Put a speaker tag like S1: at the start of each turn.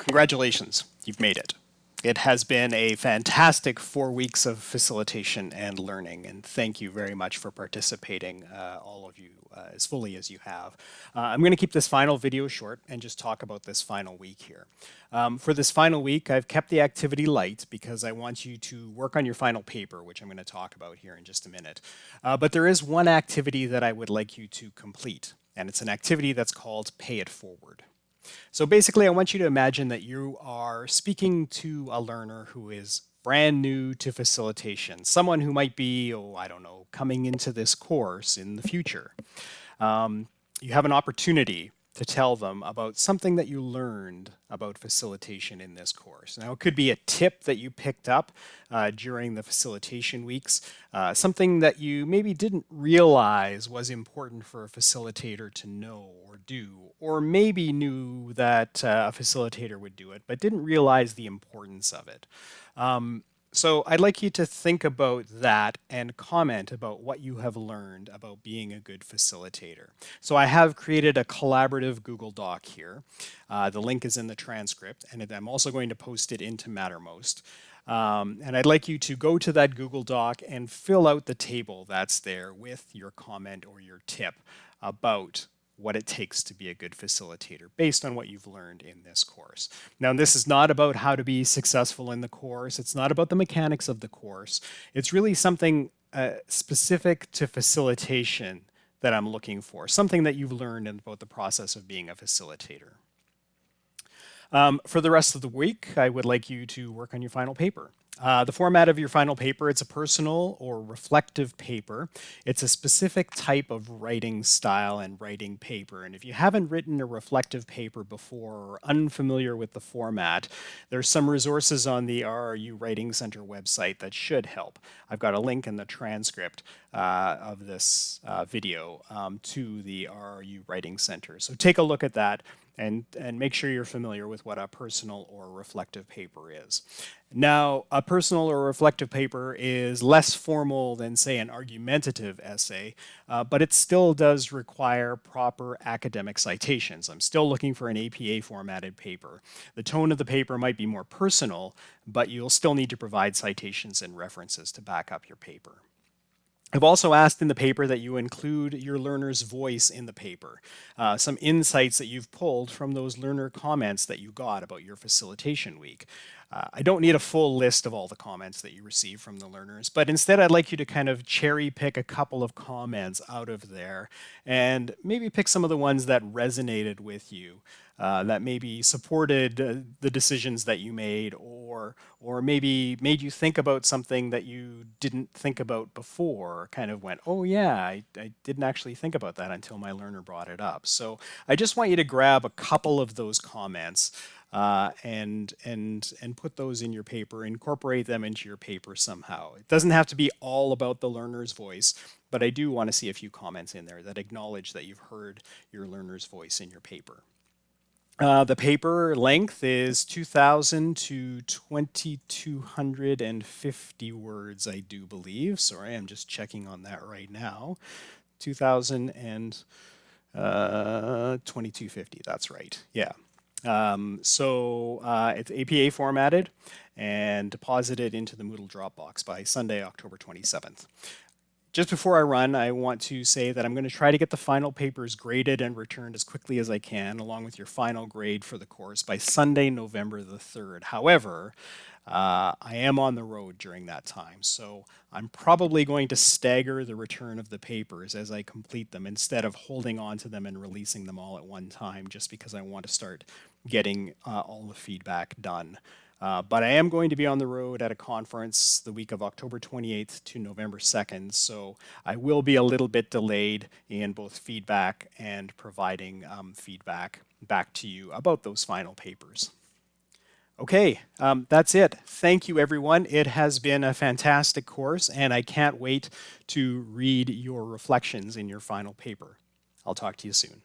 S1: congratulations, you've made it. It has been a fantastic four weeks of facilitation and learning, and thank you very much for participating, uh, all of you, uh, as fully as you have. Uh, I'm going to keep this final video short and just talk about this final week here. Um, for this final week, I've kept the activity light because I want you to work on your final paper, which I'm going to talk about here in just a minute. Uh, but there is one activity that I would like you to complete, and it's an activity that's called Pay It Forward. So basically, I want you to imagine that you are speaking to a learner who is brand new to facilitation, someone who might be, oh, I don't know, coming into this course in the future. Um, you have an opportunity to tell them about something that you learned about facilitation in this course. Now, it could be a tip that you picked up uh, during the facilitation weeks, uh, something that you maybe didn't realize was important for a facilitator to know or do, or maybe knew that uh, a facilitator would do it, but didn't realize the importance of it. Um, so I'd like you to think about that and comment about what you have learned about being a good facilitator. So I have created a collaborative Google Doc here. Uh, the link is in the transcript, and I'm also going to post it into Mattermost. Um, and I'd like you to go to that Google Doc and fill out the table that's there with your comment or your tip about what it takes to be a good facilitator based on what you've learned in this course. Now, this is not about how to be successful in the course. It's not about the mechanics of the course. It's really something uh, specific to facilitation that I'm looking for, something that you've learned about the process of being a facilitator. Um, for the rest of the week, I would like you to work on your final paper. Uh, the format of your final paper, it's a personal or reflective paper. It's a specific type of writing style and writing paper. And if you haven't written a reflective paper before or unfamiliar with the format, there's some resources on the RRU Writing Center website that should help. I've got a link in the transcript uh, of this uh, video um, to the RRU Writing Center. So take a look at that and, and make sure you're familiar with what a personal or reflective paper is. Now, a personal or reflective paper is less formal than, say, an argumentative essay, uh, but it still does require proper academic citations. I'm still looking for an APA formatted paper. The tone of the paper might be more personal, but you'll still need to provide citations and references to back up your paper. I've also asked in the paper that you include your learner's voice in the paper, uh, some insights that you've pulled from those learner comments that you got about your facilitation week. Uh, I don't need a full list of all the comments that you receive from the learners, but instead I'd like you to kind of cherry pick a couple of comments out of there and maybe pick some of the ones that resonated with you uh, that maybe supported uh, the decisions that you made or or maybe made you think about something that you didn't think about before kind of went oh yeah I, I didn't actually think about that until my learner brought it up. So I just want you to grab a couple of those comments uh, and and and put those in your paper, incorporate them into your paper somehow. It doesn't have to be all about the learner's voice, but I do want to see a few comments in there that acknowledge that you've heard your learner's voice in your paper. Uh, the paper length is 2,000 to 2,250 words, I do believe. Sorry, I'm just checking on that right now. 2,000 and uh, 2250, that's right. Yeah. Um, so uh, it's APA formatted and deposited into the Moodle Dropbox by Sunday, October 27th. Just before I run, I want to say that I'm going to try to get the final papers graded and returned as quickly as I can, along with your final grade for the course by Sunday, November the 3rd. However, uh, I am on the road during that time, so I'm probably going to stagger the return of the papers as I complete them instead of holding on to them and releasing them all at one time just because I want to start getting uh, all the feedback done. Uh, but I am going to be on the road at a conference the week of October 28th to November 2nd, so I will be a little bit delayed in both feedback and providing um, feedback back to you about those final papers. Okay, um, that's it. Thank you, everyone. It has been a fantastic course, and I can't wait to read your reflections in your final paper. I'll talk to you soon.